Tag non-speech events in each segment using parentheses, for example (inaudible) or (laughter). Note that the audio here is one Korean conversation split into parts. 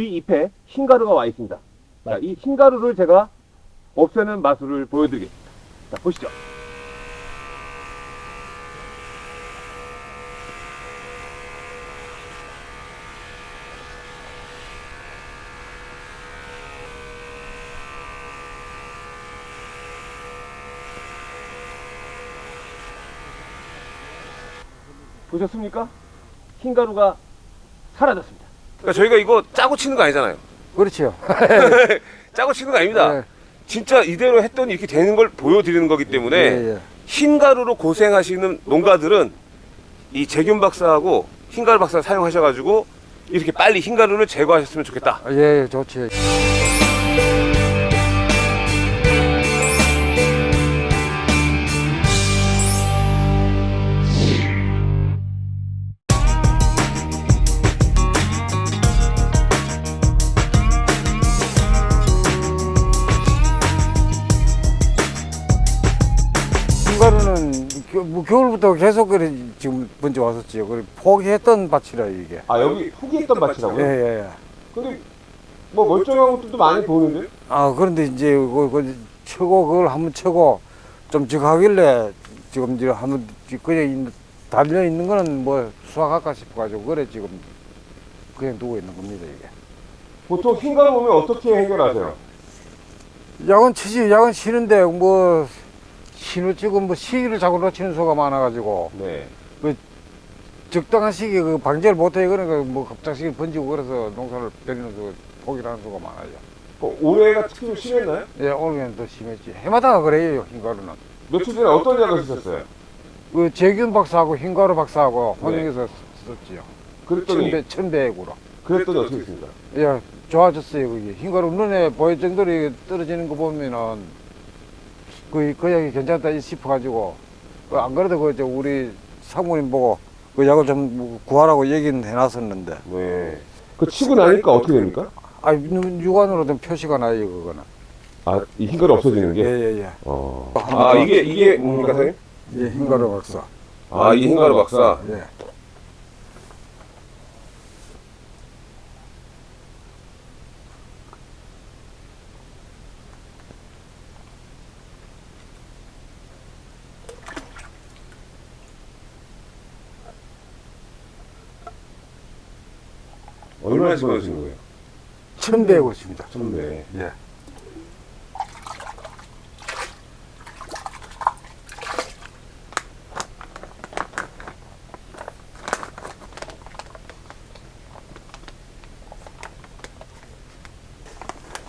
부위 잎에 흰가루가 와 있습니다. 자, 이 흰가루를 제가 없애는 마술을 보여드리겠습니다. 자, 보시죠. 보셨습니까? 흰가루가 사라졌습니다. 그러니까 저희가 이거 짜고 치는 거 아니잖아요. 그렇죠. (laughs) 짜고 치는 거 아닙니다. 네. 진짜 이대로 했더니 이렇게 되는 걸 보여드리는 거기 때문에 예, 예. 흰 가루로 고생하시는 농가들은 이 재균 박사하고 흰 가루 박사 사용하셔가지고 이렇게 빨리 흰 가루를 제거하셨으면 좋겠다. 아, 예, 예, 좋지. 뭐 겨울부터 계속 그래 지금 먼저 왔었지요. 그래 포기했던 밭이라 이게. 아, 여기 포기했던 예, 밭이라고요? 예, 예. 근데 뭐 멀쩡한 것들도 많이 보이는데? 아 그런데 이제 그, 그 쳐고 그걸 한번 쳐고 좀 적하길래 지금 이제 한번 그냥 달려 있는 거는 뭐 수확할까 싶어가지고 그래 지금 그냥 두고 있는 겁니다 이게. 보통 흰가루 보면 어떻게 해결하세요? 약은 치지 약은 치는데 뭐 신호 찍고 뭐 시기를 자꾸 놓치는 수가 많아가지고 네. 적당한 시기에 그 방제를 못해 그러니까 뭐 갑작스레 번지고 그래서 농사를 버리는 수가 포기를 하는 수가 많아요. 어, 올해가 특히 좀 심했나요? 예 올해는 더 심했지. 해마다 그래요 흰가루는. 며칠 전에 어떤 약을 쓰셨어요? 그 재균 박사하고 흰가루 박사하고 네. 혼용해서 썼지요. 그랬더니 천배 천배액으로. 그랬더니 어떻게 됐습니까? 예, 좋아졌어요 그게. 흰가루 눈에 보일 정도로 떨어지는 거 보면은 그, 그 약이 괜찮다 싶어가지고 그안 그래도 그저 우리 사모님 보고 그 약을 좀 구하라고 얘기는 해놨었는데 네. 그 치고 나니까 어떻게 됩니까? 아 육안으로 좀 표시가 나요 그거는. 아, 이 흰가루 없어지는 게? 예예 예. 어. 아 이게 이게 뭡니까 선생님? 예, 흰가루 박사. 아이 흰가루 박사. 예. 얼마나 집어넣으신 거예요? 천배액입니다. 천배. 예.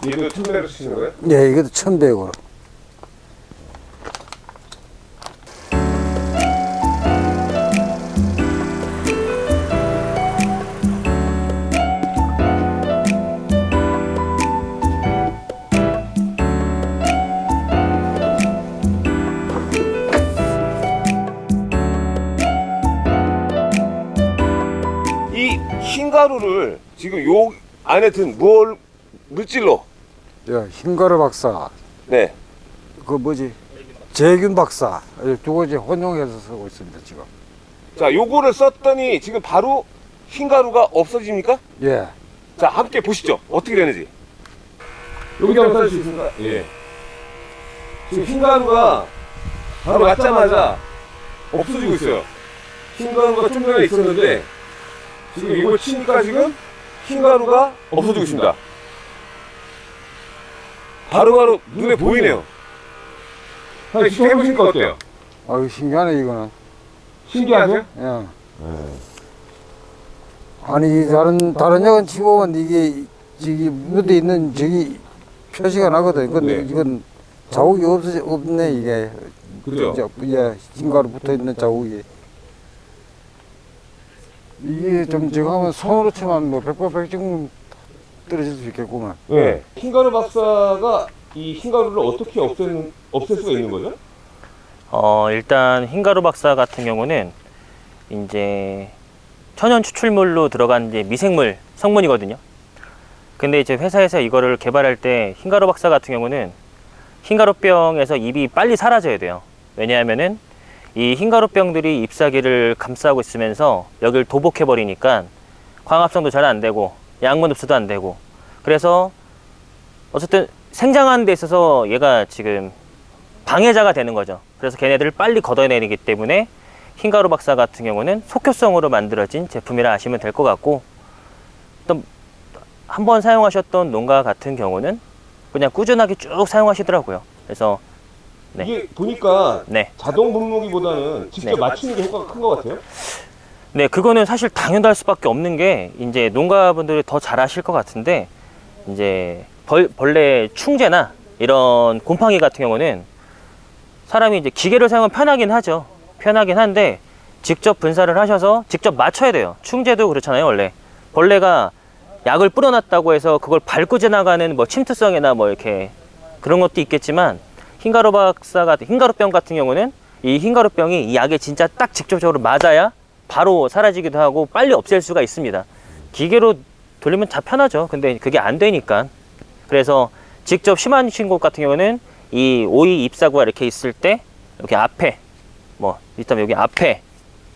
얘도 천배로 쓰시는 거예요? 예, 이것도 천배액으로. 흰가루를 지금 요 안에 든 물, 물질로 예, 흰가루 박사. 네. 그 뭐지? 재균 박사. 이두 가지 혼용해서 쓰고 있습니다 지금. 자 요거를 썼더니 지금 바로 흰가루가 없어집니까? 예. 자 함께 보시죠. 어떻게 되는지. 여기다 한번 쌀수 있습니까? 예. 지금 흰가루가 바로 맞자마자 없어지고 있어요. 흰가루가 좀 전에 있었는데 지금 이걸 치니까 지금 흰가루가 없어지고 있습니다. 바로바로 눈에 보이네요. 한 직접 해보시니까 어때요? 아유 신기하네 이거는. 신기하세요? 예. 아니 다른 다른 약은 치고는 이게 저기 묻어 있는 저기 표시가 나거든. 근데 네. 이건 자국이 없 없네 이게. 그죠? 저, 예, 흰가루 붙어 있는 자국이. 이게 좀 하면 손으로 치면 뭐 백발백중 떨어질 수 있겠구만. 네. 흰가루 박사가 이 흰가루를 어떻게 없애는, 없앨 수가 있는 거죠? 어, 일단 흰가루 박사 같은 경우는 이제 천연 추출물로 들어간 이제 미생물 성분이거든요. 근데 이제 회사에서 이거를 개발할 때 흰가루 박사 같은 경우는 흰가루병에서 잎이 빨리 사라져야 돼요. 왜냐하면은 이 흰가루병들이 잎사귀를 감싸고 있으면서 여기를 도복해 버리니까 광합성도 잘 안 되고 양분 흡수도 안 되고 그래서 어쨌든 생장하는 데 있어서 얘가 지금 방해자가 되는 거죠. 그래서 걔네들을 빨리 걷어내기 때문에 흰가루 박사 같은 경우는 속효성으로 만들어진 제품이라 아시면 될 것 같고 또 한 번 사용하셨던 농가 같은 경우는 그냥 꾸준하게 쭉 사용하시더라고요. 그래서 네. 이게 보니까 네. 자동 분무기보다는 직접 네. 맞추는 게 효과가 큰 것 같아요. 네, 그거는 사실 당연할 수밖에 없는 게 이제 농가분들이 더잘 아실 것 같은데 이제 벌, 벌레 충제나 이런 곰팡이 같은 경우는 사람이 이제 기계를 사용하면 편하긴 하죠. 편하긴 한데 직접 분사를 하셔서 직접 맞춰야 돼요. 충제도 그렇잖아요, 원래. 벌레가 약을 뿌려놨다고 해서 그걸 밟고 지나가는 뭐 침투성이나 뭐 이렇게 그런 것도 있겠지만 흰가루 박사 같은 흰가루병 같은 경우는 이 흰가루병이 이 약에 진짜 딱 직접적으로 맞아야 바로 사라지기도 하고 빨리 없앨 수가 있습니다. 기계로 돌리면 다 편하죠. 근데 그게 안 되니까. 그래서 직접 심한 신곡 같은 경우는 이 오이 잎사구가 이렇게 있을 때 이렇게 앞에 뭐 일단 여기 앞에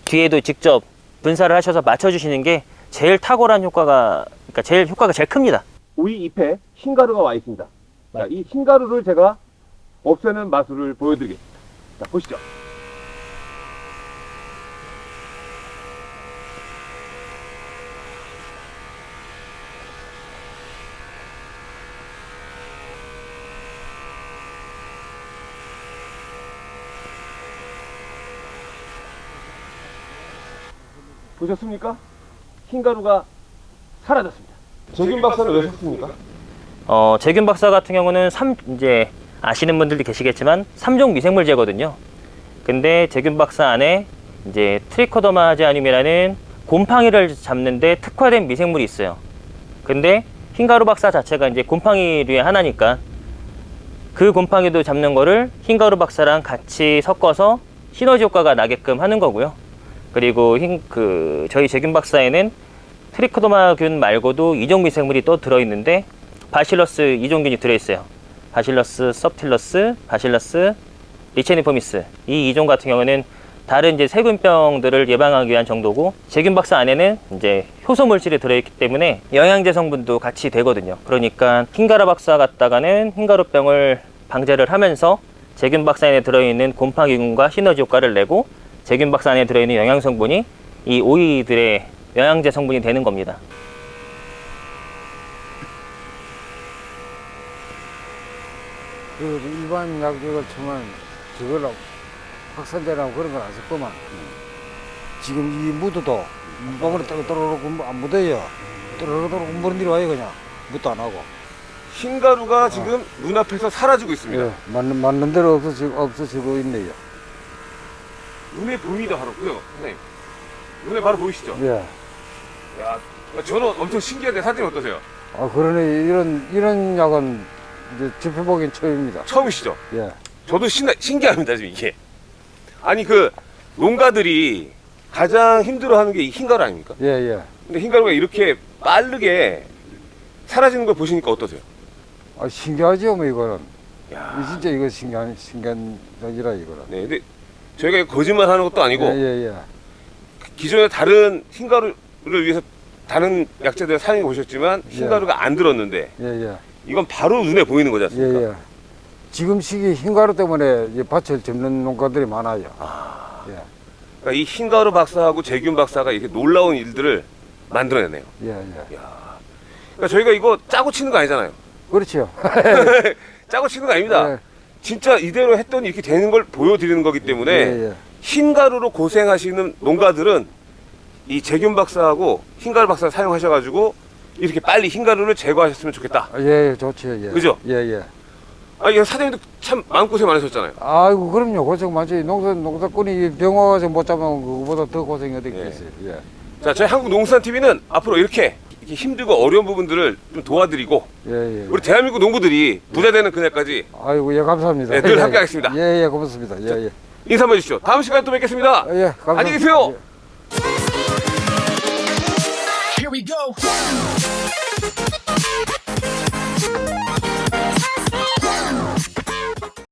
뒤에도 직접 분사를 하셔서 맞춰주시는 게 제일 탁월한 효과가 그러니까 제일 효과가 제일 큽니다. 오이 잎에 흰가루가 와 있습니다. 자, 이 흰가루를 제가 없애는 마술을 보여드리겠습니다. 자, 보시죠. 보셨습니까? 흰 가루가 사라졌습니다. 재균 박사는 왜 샀습니까? 어, 재균 박사 같은 경우는 삼 이제 아시는 분들도 계시겠지만 삼종 미생물제거든요. 근데 재균 박사 안에 이제 트리코더마 제아늄이라는 곰팡이를 잡는데 특화된 미생물이 있어요. 근데 흰가루 박사 자체가 이제 곰팡이류의 하나니까 그 곰팡이도 잡는 거를 흰가루 박사랑 같이 섞어서 시너지 효과가 나게끔 하는 거고요. 그리고 흰, 그 저희 세균 박사에는 Trichoderma균 말고도 이종 미생물이 또 들어있는데 Bacillus 이종균이 들어있어요. Bacillus subtilis, Bacillus licheniformis 이 이종 같은 경우는 다른 이제 세균병들을 예방하기 위한 정도고 세균 박사 안에는 이제 효소 물질이 들어있기 때문에 영양제 성분도 같이 되거든요. 그러니까 흰가루 박사 갖다가는 흰가루병을 방제를 하면서 세균 박사 안에 들어있는 곰팡이균과 시너지 효과를 내고 세균 박사 안에 들어있는 영양 성분이 이 오이들의 영양제 성분이 되는 겁니다. 그 일반 약국을 치면 저걸로 확산제라고 그런 걸 안 썼구만. 지금 이 무드도 몸으로 떠르르 안 묻어요. 떠르르 묻는 일이 와요 그냥. 묻도 안 하고. 흰가루가 지금 눈앞에서 사라지고 있습니다. 예, 맞는, 맞는 대로 없어지고, 없어지고 있네요. 눈에 보입니다, 바로. 그요, 선생님. 눈에 바로 보이시죠? 예. 야, 저는 엄청 신기한데 사진 어떠세요? 아, 그러네. 이런, 이런 약은 이제 접해보긴 처음입니다. 처음이시죠? 예. 저도 신, 신기합니다, 지금 이게. 아니, 그, 농가들이 가장 힘들어하는 게 이 흰가루 아닙니까? 예, 예. 근데 흰가루가 이렇게 빠르게 사라지는 걸 보시니까 어떠세요? 아, 신기하죠, 뭐, 이거는. 야, 이 진짜 이거 신기한, 신기한 약이라, 이거는. 네, 근데 저희가 거짓말 하는 것도 아니고, 예, 예, 예. 기존에 다른 흰가루를 위해서 다른 약재들 사용해 보셨지만, 흰가루가 안 들었는데, 예, 예. 이건 바로 눈에 보이는 거지 예, 않습니까? 예. 지금 시기 흰가루 때문에 이 밭을 접는 농가들이 많아요. 예, 그러니까 이 흰가루 박사하고 재균 박사가 이렇게 놀라운 일들을 만들어내네요. 예, 예. 그러니까 저희가 이거 짜고 치는 거 아니잖아요. 그렇죠. (laughs) 짜고 치는 거 아닙니다. 예, 진짜 이대로 했더니 이렇게 되는 걸 보여드리는 거기 때문에 예, 예. 흰가루로 고생하시는 농가들은 이 재균 박사하고 흰가루 박사 사용하셔가지고 이렇게 빨리 흰가루를 제거하셨으면 좋겠다. 아, 예, 예, 좋죠. 예. 그죠? 예, 예. 아, 이거 사장님도 참 마음고생 많으셨잖아요. 아이고, 그럼요. 고생 많지. 농사, 농사꾼이 병 와서 못 잡으면 그거보다 더 고생이 어디 예. 있겠어요. 예. 자, 저희 한국농수산TV는 앞으로 이렇게, 이렇게 힘들고 어려운 부분들을 좀 도와드리고 예, 예. 우리 대한민국 농부들이 부자 되는 그날까지 아이고, 예, 감사합니다. 네, 늘 예, 함께 하겠습니다. 예, 예, 고맙습니다. 예, 예. 인사 한번 해주시죠. 다음 시간에 또 뵙겠습니다. 예, 감사합니다. 안녕히 계세요. 예. Here we go.